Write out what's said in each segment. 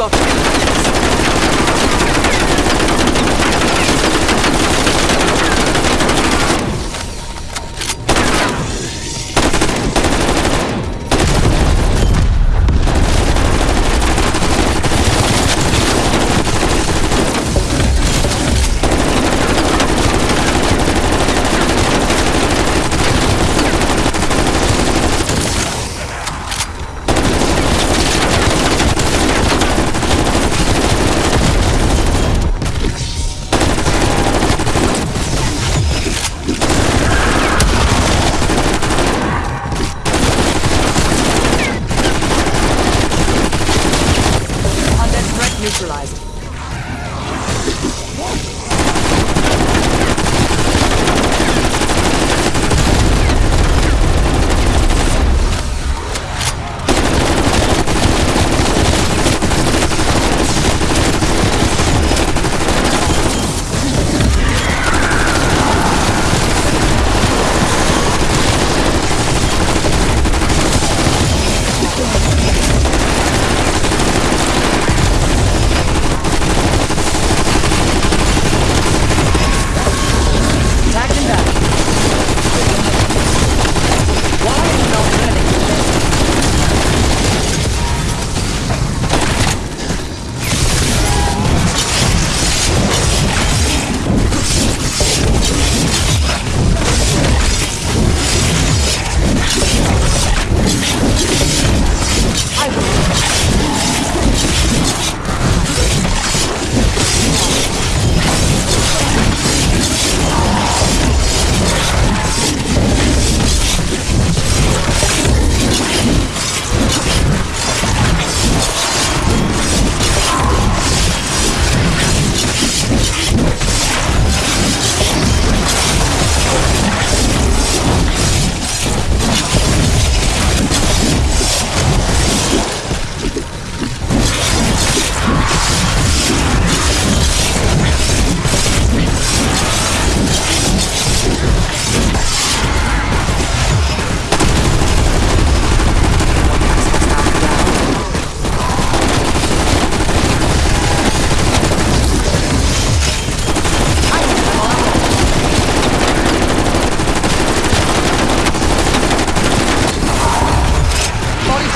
got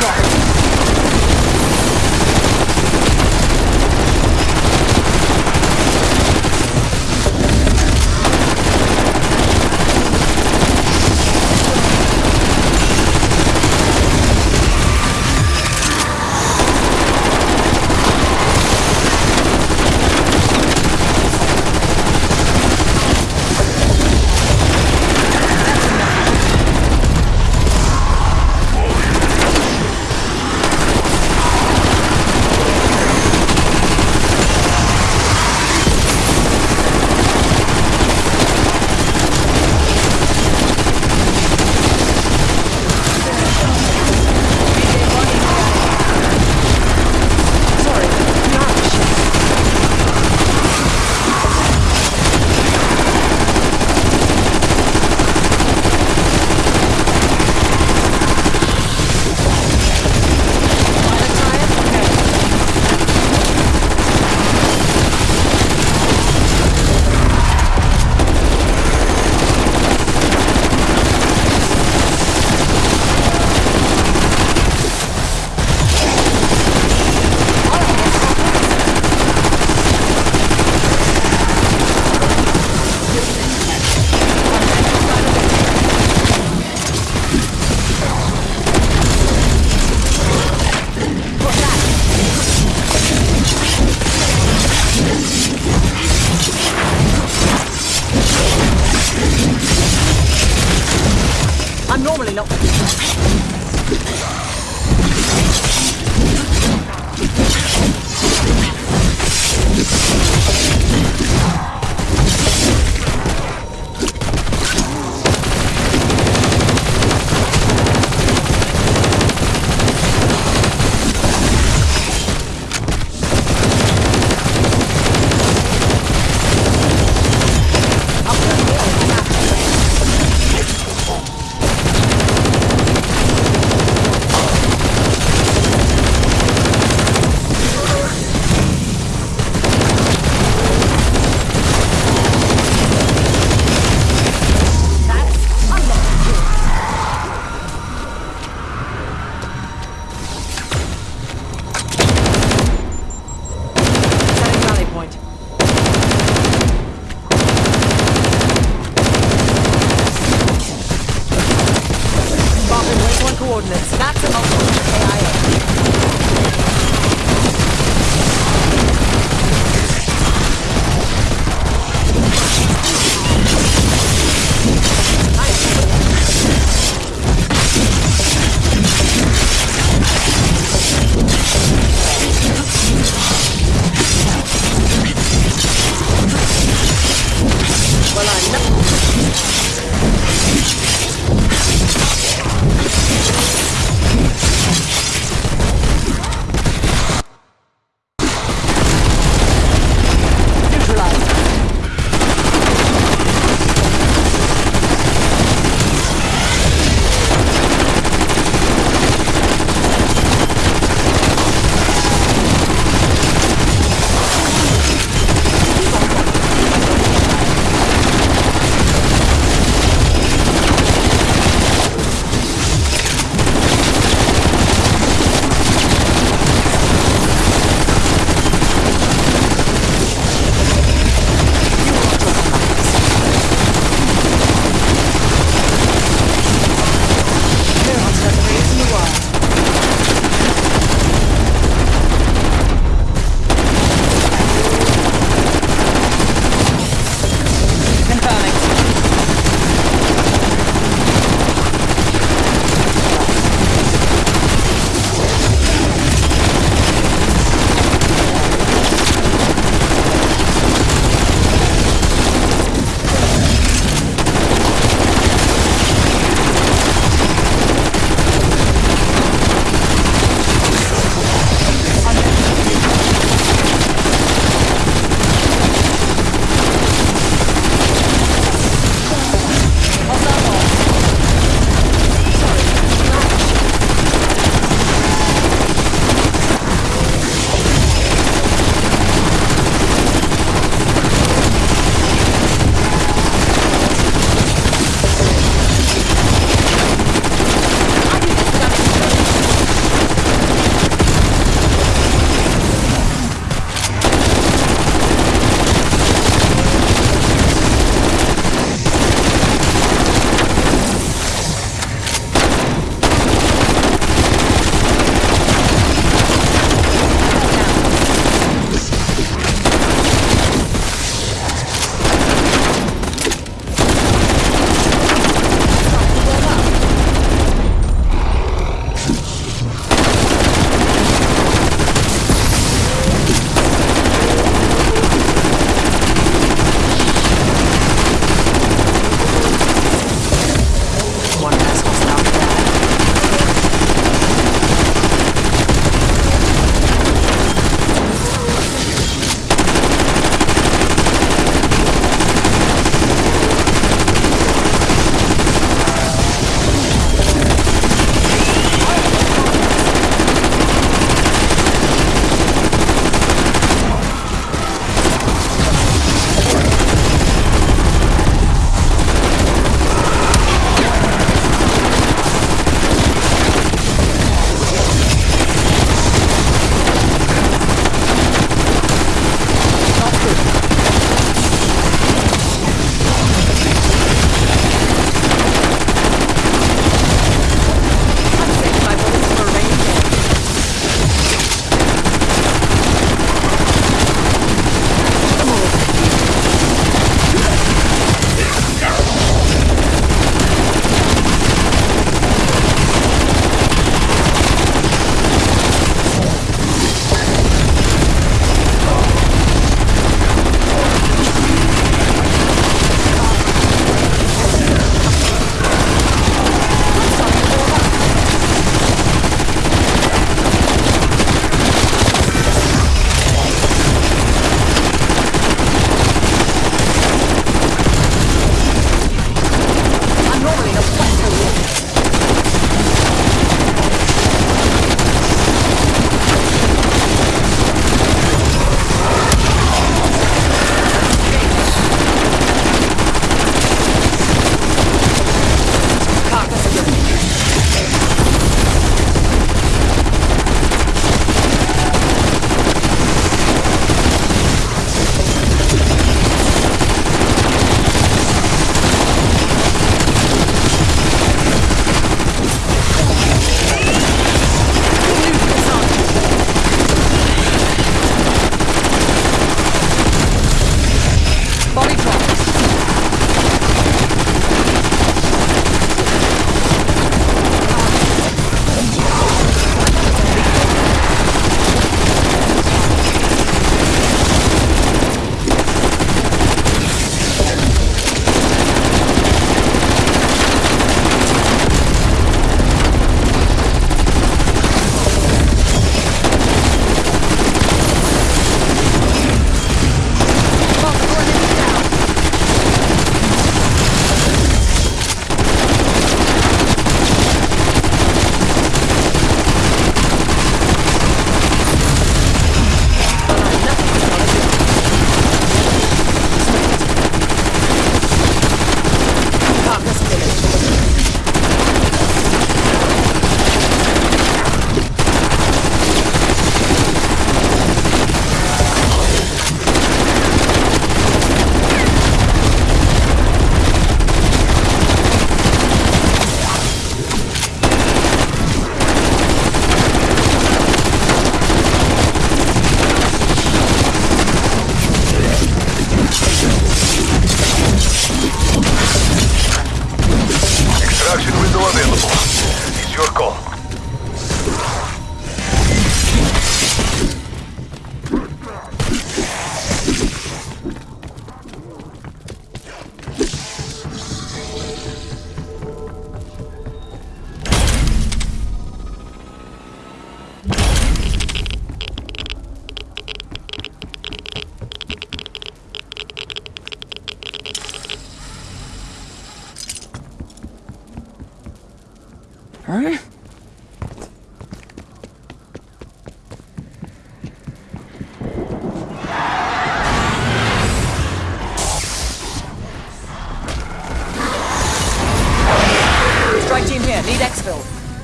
Body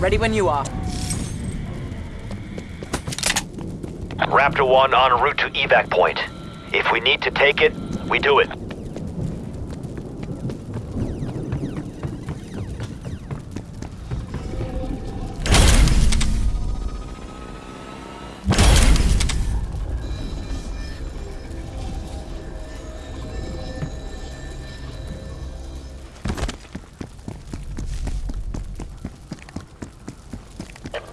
Ready when you are. Raptor 1 en route to evac point. If we need to take it, we do it.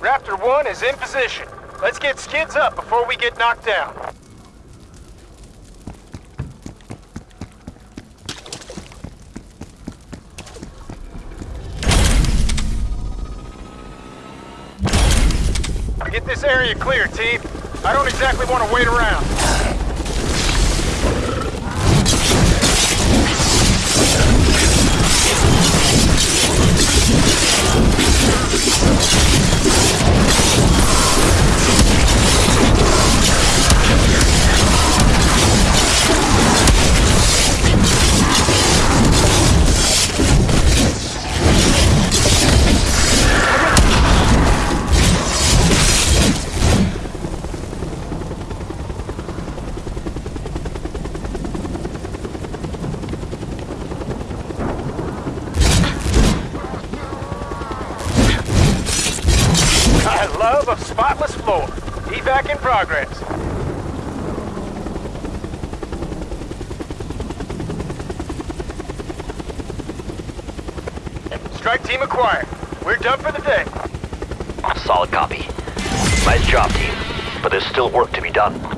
Raptor 1 is in position. Let's get skids up before we get knocked down. Get this area clear, team. I don't exactly want to wait around. Done for the day. Solid copy. Nice job, team. But there's still work to be done.